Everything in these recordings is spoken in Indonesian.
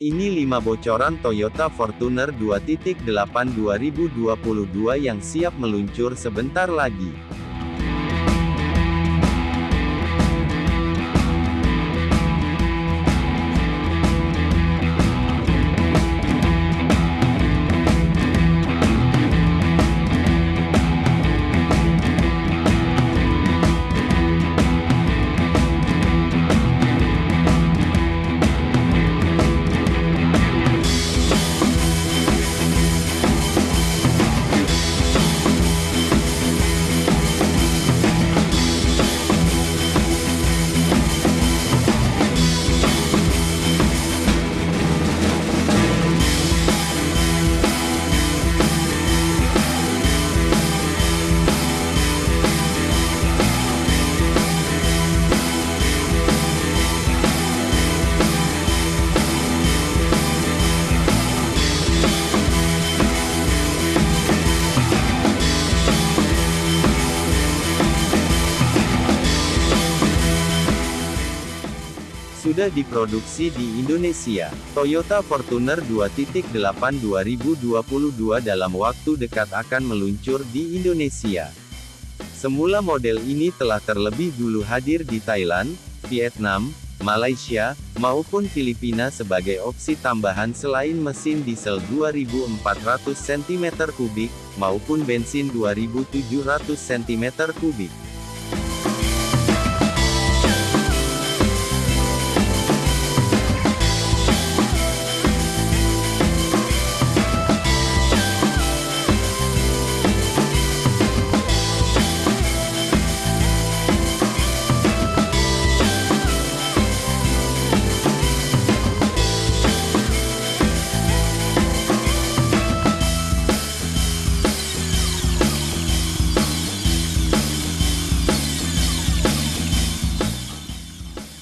Ini 5 bocoran Toyota Fortuner 2.8 2022 yang siap meluncur sebentar lagi. Sudah diproduksi di Indonesia, Toyota Fortuner 2.8 2022 dalam waktu dekat akan meluncur di Indonesia. Semula model ini telah terlebih dulu hadir di Thailand, Vietnam, Malaysia, maupun Filipina sebagai opsi tambahan selain mesin diesel 2400 cm3, maupun bensin 2700 cm3.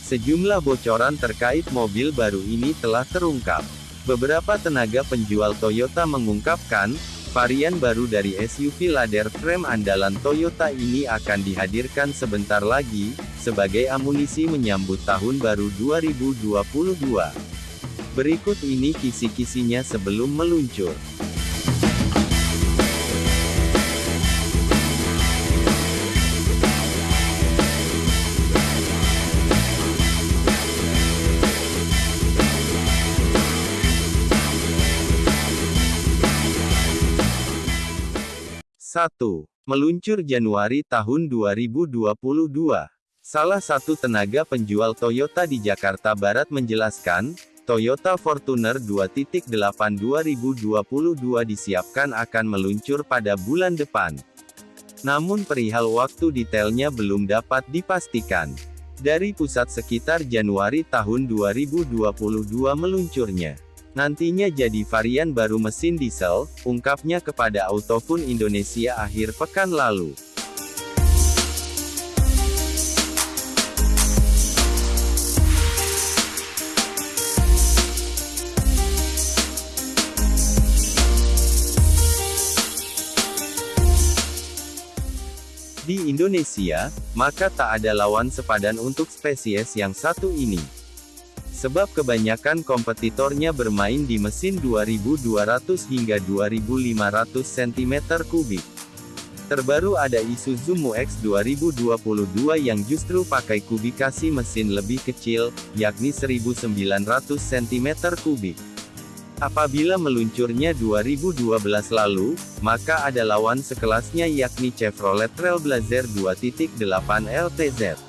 Sejumlah bocoran terkait mobil baru ini telah terungkap. Beberapa tenaga penjual Toyota mengungkapkan, varian baru dari SUV ladder frame andalan Toyota ini akan dihadirkan sebentar lagi, sebagai amunisi menyambut tahun baru 2022. Berikut ini kisi-kisinya sebelum meluncur. Satu, Meluncur Januari tahun 2022. Salah satu tenaga penjual Toyota di Jakarta Barat menjelaskan, Toyota Fortuner 2.8 2022 disiapkan akan meluncur pada bulan depan. Namun perihal waktu detailnya belum dapat dipastikan. Dari pusat sekitar Januari tahun 2022 meluncurnya. Nantinya jadi varian baru mesin diesel, ungkapnya kepada Autofun Indonesia akhir pekan lalu. Di Indonesia, maka tak ada lawan sepadan untuk spesies yang satu ini. Sebab kebanyakan kompetitornya bermain di mesin 2200 hingga 2500 cm3. Terbaru ada Isuzu Mu-X 2022 yang justru pakai kubikasi mesin lebih kecil, yakni 1900 cm3. Apabila meluncurnya 2012 lalu, maka ada lawan sekelasnya yakni Chevrolet Trailblazer 2.8 LTZ.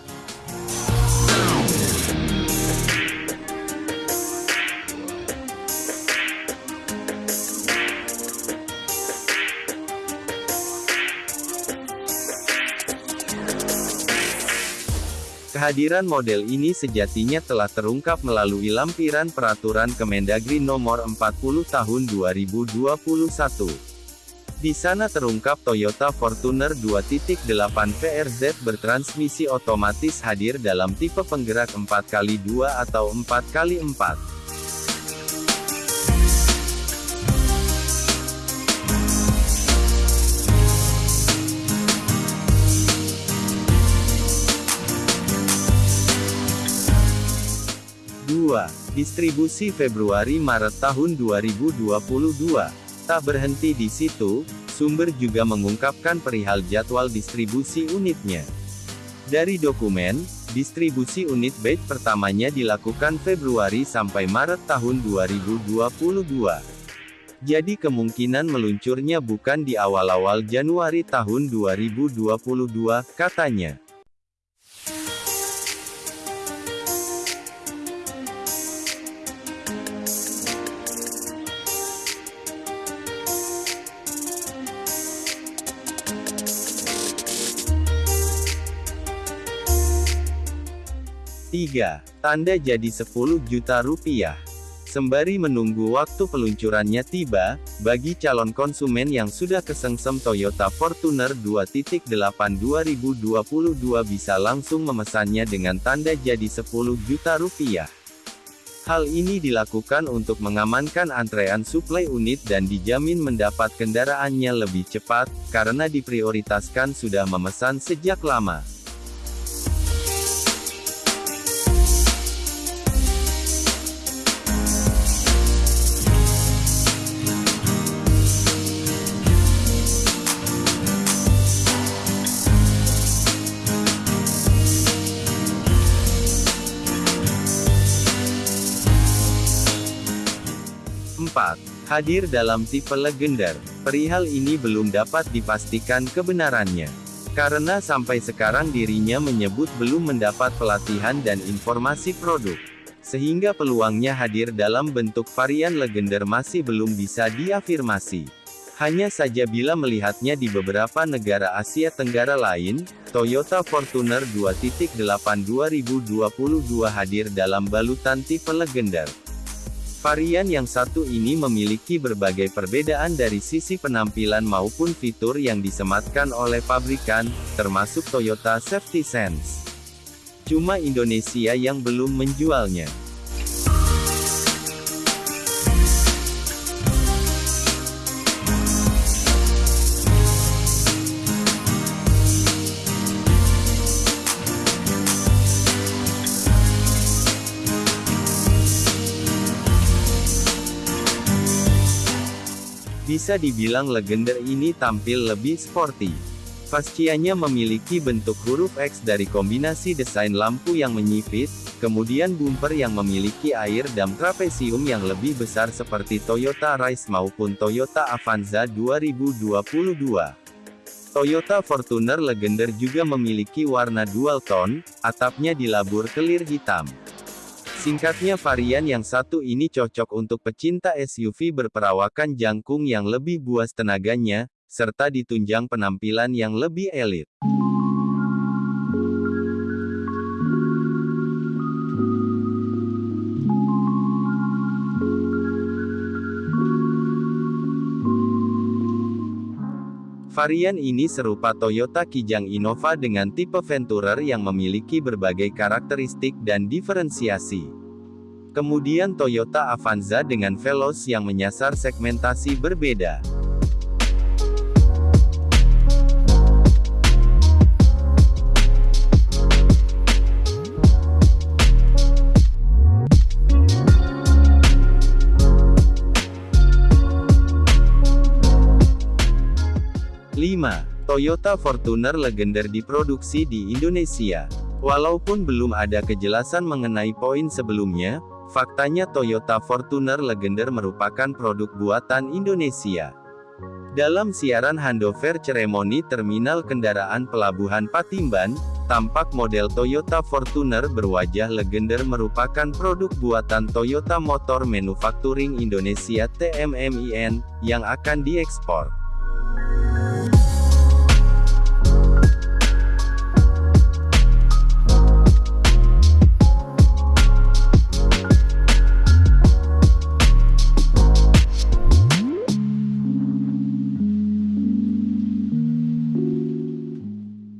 Kehadiran model ini sejatinya telah terungkap melalui lampiran peraturan Kemendagri nomor 40 tahun 2021. Di sana terungkap Toyota Fortuner 2.8 VRZ bertransmisi otomatis hadir dalam tipe penggerak 4x2 atau 4x4. Distribusi Februari-Maret tahun 2022. Tak berhenti di situ, sumber juga mengungkapkan perihal jadwal distribusi unitnya. Dari dokumen, distribusi unit batch pertamanya dilakukan Februari sampai Maret tahun 2022. Jadi kemungkinan meluncurnya bukan di awal-awal Januari tahun 2022, katanya. 3. Tanda jadi 10 juta rupiah. Sembari menunggu waktu peluncurannya tiba, bagi calon konsumen yang sudah kesengsem Toyota Fortuner 2.8 2022 bisa langsung memesannya dengan tanda jadi 10 juta rupiah. Hal ini dilakukan untuk mengamankan antrean suplai unit dan dijamin mendapat kendaraannya lebih cepat, karena diprioritaskan sudah memesan sejak lama. 4. Hadir dalam tipe legender. Perihal ini belum dapat dipastikan kebenarannya. Karena sampai sekarang dirinya menyebut belum mendapat pelatihan dan informasi produk. Sehingga peluangnya hadir dalam bentuk varian legender masih belum bisa diafirmasi. Hanya saja bila melihatnya di beberapa negara Asia Tenggara lain, Toyota Fortuner 2.8 2022 hadir dalam balutan tipe legender. Varian yang satu ini memiliki berbagai perbedaan dari sisi penampilan maupun fitur yang disematkan oleh pabrikan, termasuk Toyota Safety Sense. Cuma Indonesia yang belum menjualnya. Bisa dibilang legender ini tampil lebih sporty. Fascianya memiliki bentuk huruf X dari kombinasi desain lampu yang menyipit, kemudian bumper yang memiliki air dam trapesium yang lebih besar seperti Toyota Rise maupun Toyota Avanza 2022. Toyota Fortuner Legender juga memiliki warna dual tone, atapnya dilabur kelir hitam. Singkatnya varian yang satu ini cocok untuk pecinta SUV berperawakan jangkung yang lebih buas tenaganya, serta ditunjang penampilan yang lebih elit. Varian ini serupa Toyota Kijang Innova dengan tipe Venturer yang memiliki berbagai karakteristik dan diferensiasi. Kemudian Toyota Avanza dengan Veloz yang menyasar segmentasi berbeda. 5. Toyota Fortuner Legender diproduksi di Indonesia. Walaupun belum ada kejelasan mengenai poin sebelumnya, faktanya Toyota Fortuner Legender merupakan produk buatan Indonesia. Dalam siaran handover ceremony Terminal Kendaraan Pelabuhan Patimban, tampak model Toyota Fortuner berwajah legender merupakan produk buatan Toyota Motor Manufacturing Indonesia TMMIN, yang akan diekspor.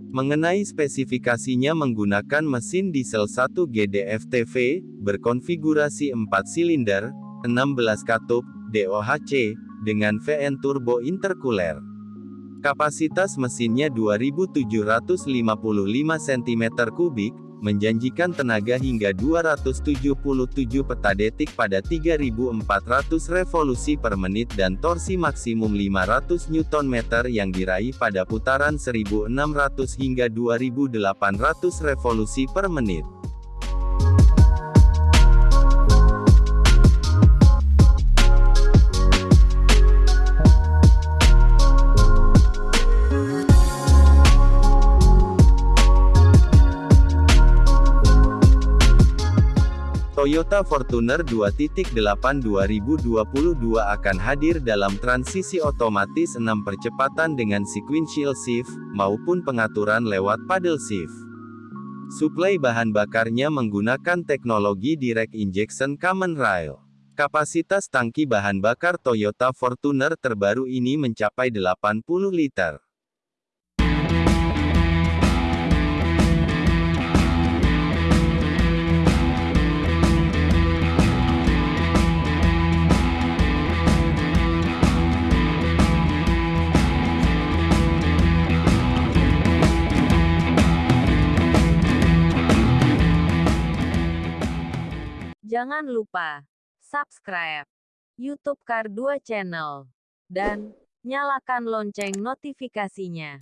Mengenai spesifikasinya menggunakan mesin diesel 1 GDF-TV, berkonfigurasi 4 silinder, 16 katup, DOHC, dengan VN turbo intercooler. Kapasitas mesinnya 2755 cm3, menjanjikan tenaga hingga 277 petadetik pada 3400 revolusi per menit dan torsi maksimum 500 Nm yang diraih pada putaran 1600 hingga 2800 revolusi per menit. Toyota Fortuner 2.8 2022 akan hadir dalam transisi otomatis 6 percepatan dengan sequential shift, maupun pengaturan lewat paddle shift. Suplai bahan bakarnya menggunakan teknologi direct injection common rail. Kapasitas tangki bahan bakar Toyota Fortuner terbaru ini mencapai 80 liter. Jangan lupa subscribe YouTube Kar 2 Channel dan nyalakan lonceng notifikasinya.